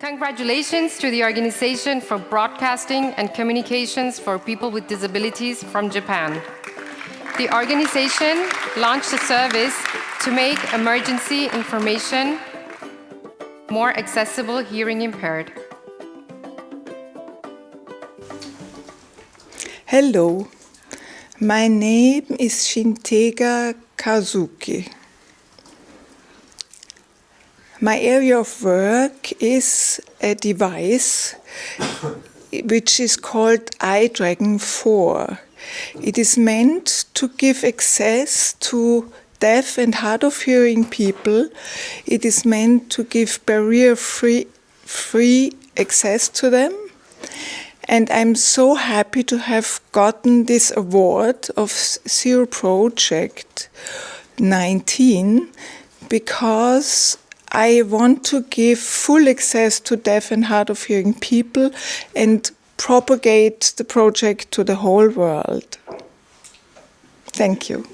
Congratulations to the Organization for Broadcasting and Communications for People with Disabilities from Japan. The organization launched a service to make emergency information more accessible hearing impaired. Hello, my name is Shintega Kazuki. My area of work is a device which is called iDragon 4. It is meant to give access to deaf and hard of hearing people. It is meant to give barrier free, free access to them. And I'm so happy to have gotten this award of Zero Project 19 because I want to give full access to deaf and hard of hearing people and propagate the project to the whole world. Thank you.